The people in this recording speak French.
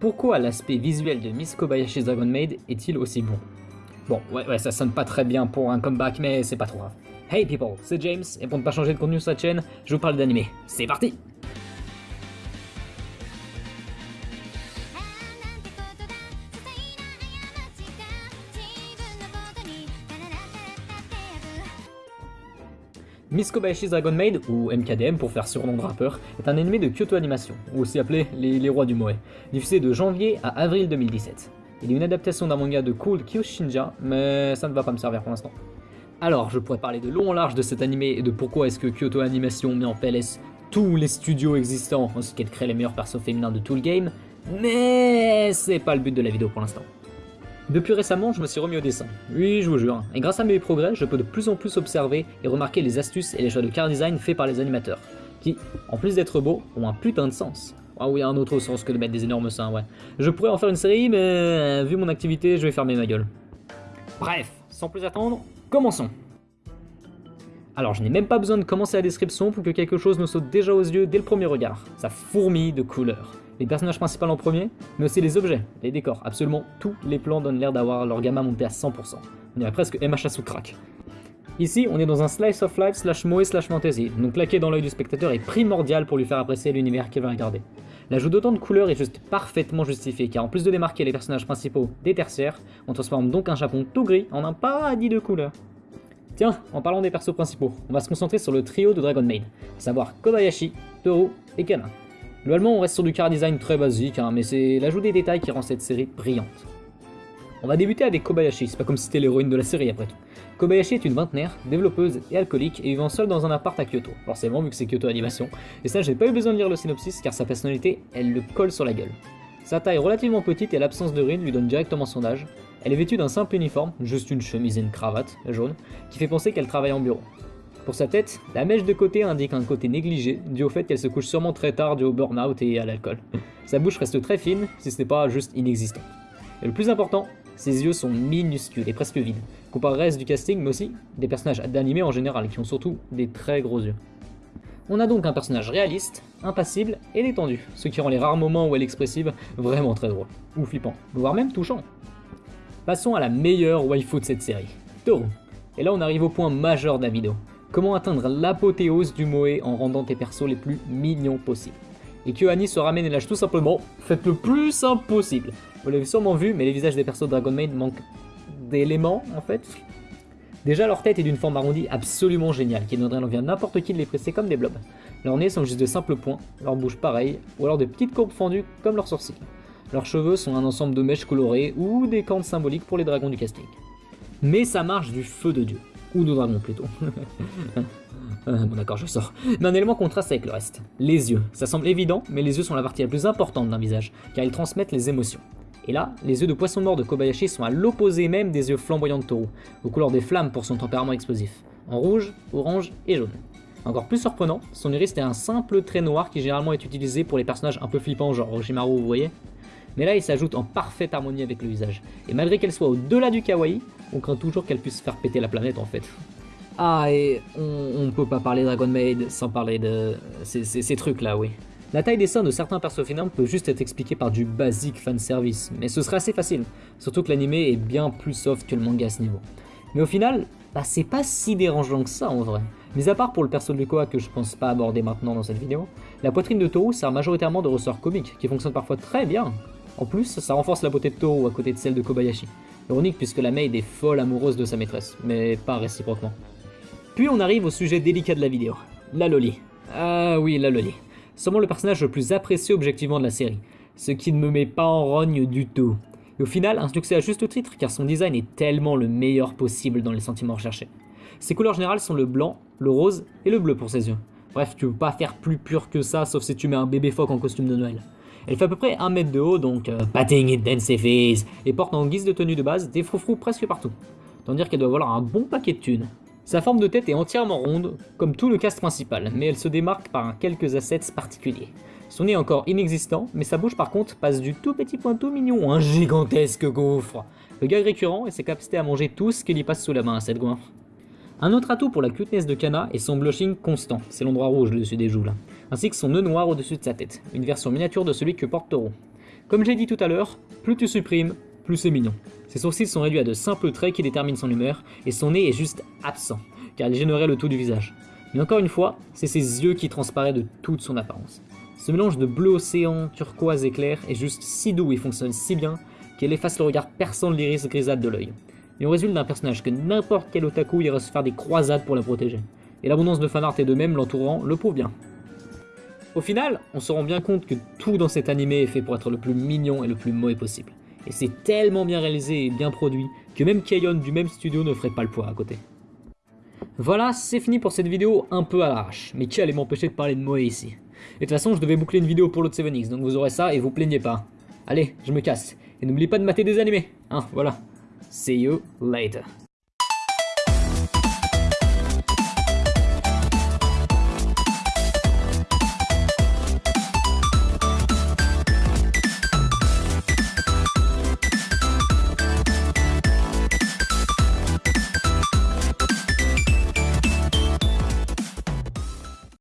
pourquoi l'aspect visuel de Miss Kobayashi's Dragon Maid est-il aussi bon? Bon, ouais, ouais, ça sonne pas très bien pour un comeback, mais c'est pas trop grave. Hey people, c'est James, et pour ne pas changer de contenu sur la chaîne, je vous parle d'anime. C'est parti Miss Kobayashi's Dragon Maid, ou MKDM pour faire surnom de rappeur, est un animé de Kyoto Animation, aussi appelé les, Rois du Moe, diffusé de janvier à avril 2017. Il est une adaptation d'un manga de Cool Kyoshinja, mais ça ne va pas me servir pour l'instant. Alors, je pourrais parler de long en large de cet animé et de pourquoi est-ce que Kyoto Animation met en PLS tous les studios existants ainsi qu'elle crée les meilleurs persos féminins de tout le game, mais c'est pas le but de la vidéo pour l'instant. Depuis récemment, je me suis remis au dessin. Oui, je vous jure. Et grâce à mes progrès, je peux de plus en plus observer et remarquer les astuces et les choix de car design faits par les animateurs, qui, en plus d'être beaux, ont un putain de sens. Ah oui, un autre sens que de mettre des énormes seins, ouais. Je pourrais en faire une série, mais euh, vu mon activité, je vais fermer ma gueule. Bref, sans plus attendre, commençons alors je n'ai même pas besoin de commencer la description pour que quelque chose me saute déjà aux yeux dès le premier regard. Ça fourmille de couleurs les personnages principaux en premier, mais aussi les objets, les décors. Absolument tous les plans donnent l'air d'avoir leur gamma monté à 100%. On dirait presque MHA sous crack. Ici, on est dans un slice of life slash moe slash fantasy, donc claquer dans l'œil du spectateur est primordial pour lui faire apprécier l'univers qu'il va regarder. L'ajout d'autant de couleurs est juste parfaitement justifié, car en plus de démarquer les personnages principaux des tertiaires, on transforme donc un Japon tout gris en un paradis de couleurs. Tiens, en parlant des persos principaux, on va se concentrer sur le trio de Dragon Maid, à savoir Kobayashi, Toru et Kana. Globalement, on reste sur du car design très basique, hein, mais c'est l'ajout des détails qui rend cette série brillante. On va débuter avec Kobayashi, c'est pas comme si c'était l'héroïne de la série après tout. Kobayashi est une vingtenaire, développeuse et alcoolique, et vivant seule dans un appart à Kyoto, forcément vu que c'est Kyoto Animation, et ça j'ai pas eu besoin de lire le synopsis car sa personnalité, elle le colle sur la gueule. Sa taille relativement petite et l'absence de ride lui donne directement son âge. Elle est vêtue d'un simple uniforme, juste une chemise et une cravate, jaune, qui fait penser qu'elle travaille en bureau. Pour sa tête, la mèche de côté indique un côté négligé, dû au fait qu'elle se couche sûrement très tard dû au burn-out et à l'alcool. Sa bouche reste très fine, si ce n'est pas juste inexistante. Et le plus important, ses yeux sont minuscules et presque vides, comparé au reste du casting, mais aussi des personnages d'animé en général, qui ont surtout des très gros yeux. On a donc un personnage réaliste, impassible et détendu, ce qui rend les rares moments où elle est expressive vraiment très drôle, ou flippant, voire même touchant. Passons à la meilleure waifu de cette série, Toru. Et là on arrive au point majeur de la vidéo. Comment atteindre l'apothéose du Moe en rendant tes persos les plus mignons possibles? Et Annie se ramène et lâche tout simplement, faites le plus simple possible. Vous l'avez sûrement vu, mais les visages des persos Dragon Maid manquent d'éléments en fait. Déjà leur tête est d'une forme arrondie absolument géniale, qui donnerait l'envie à n'importe qui de les presser comme des blobs. Leurs nez sont juste de simples points, leurs bouches pareilles, ou alors de petites courbes fendues comme leurs sourcils. Leurs cheveux sont un ensemble de mèches colorées ou des cornes symboliques pour les dragons du casting. Mais ça marche du feu de dieu. Ou de dragon plutôt? Euh, bon d'accord, je sors. Mais un élément contraste avec le reste. Les yeux. Ça semble évident, mais les yeux sont la partie la plus importante d'un visage, car ils transmettent les émotions. Et là, les yeux de poisson mort de Kobayashi sont à l'opposé même des yeux flamboyants de Toru, aux couleurs des flammes pour son tempérament explosif, en rouge, orange et jaune. Encore plus surprenant, son iris est un simple trait noir qui généralement est utilisé pour les personnages un peu flippants genre Orochimaru, vous voyez? Mais là il s'ajoute en parfaite harmonie avec le visage. Et malgré qu'elle soit au-delà du kawaii, on craint toujours qu'elle puisse faire péter la planète en fait. Ah, et on, ne peut pas parler Dragon Maid sans parler de ces, trucs là, oui. La taille des seins de certains persos féminins peut juste être expliquée par du basique fanservice, mais ce serait assez facile, surtout que l'animé est bien plus soft que le manga à ce niveau. Mais au final, bah, c'est pas si dérangeant que ça en vrai. Mis à part pour le perso de Lukoa que je pense pas aborder maintenant dans cette vidéo, la poitrine de Toru sert majoritairement de ressort comique, qui fonctionne parfois très bien, en plus, ça renforce la beauté de Toru à côté de celle de Kobayashi. Ironique puisque la maid est folle amoureuse de sa maîtresse, mais pas réciproquement. Puis on arrive au sujet délicat de la vidéo, la Loli. Ah oui, la Loli. Sûrement le personnage le plus apprécié objectivement de la série, ce qui ne me met pas en rogne du tout. Et au final, un succès à juste titre car son design est tellement le meilleur possible dans les sentiments recherchés. Ses couleurs générales sont le blanc, le rose et le bleu pour ses yeux. Bref, tu peux pas faire plus pur que ça sauf si tu mets un bébé phoque en costume de Noël. Elle fait à peu près 1 mètre de haut, donc euh, batting it dance face, et porte en guise de tenue de base des froufrous presque partout. Tant dire qu'elle doit avoir un bon paquet de thunes. Sa forme de tête est entièrement ronde, comme tout le cast principal, mais elle se démarque par quelques assets particuliers. Son nez est encore inexistant, mais sa bouche par contre passe du tout petit point tout mignon à un gigantesque gouffre. Le gag récurrent est ses capacités à manger tout ce qui lui passe sous la main à cette goinfre. Un autre atout pour la cuteness de Kana est son blushing constant, c'est l'endroit rouge le dessus des joues là, ainsi que son nœud noir au-dessus de sa tête, une version miniature de celui que porte Toro. Comme j'ai dit tout à l'heure, plus tu supprimes, plus c'est mignon. Ses sourcils sont réduits à de simples traits qui déterminent son humeur, et son nez est juste absent, car il gênerait le tout du visage. Mais encore une fois, c'est ses yeux qui transparaissent de toute son apparence. Ce mélange de bleu océan, turquoise et clair est juste si doux et fonctionne si bien qu'elle efface le regard perçant de l'iris grisâtre de l'œil. Et on résulte d'un personnage que n'importe quel otaku irait se faire des croisades pour la protéger. Et l'abondance de fanart et de même l'entourant le prouve bien. Au final, on se rend bien compte que tout dans cet animé est fait pour être le plus mignon et le plus mauvais possible. Et c'est tellement bien réalisé et bien produit que même Kayon du même studio ne ferait pas le poids à côté. Voilà, c'est fini pour cette vidéo un peu à l'arrache, mais qui allait m'empêcher de parler de Moe ici? Et de toute façon, je devais boucler une vidéo pour l'autre 7X, donc vous aurez ça et vous plaignez pas. Allez, je me casse. Et n'oubliez pas de mater des animés, hein, voilà. See you later.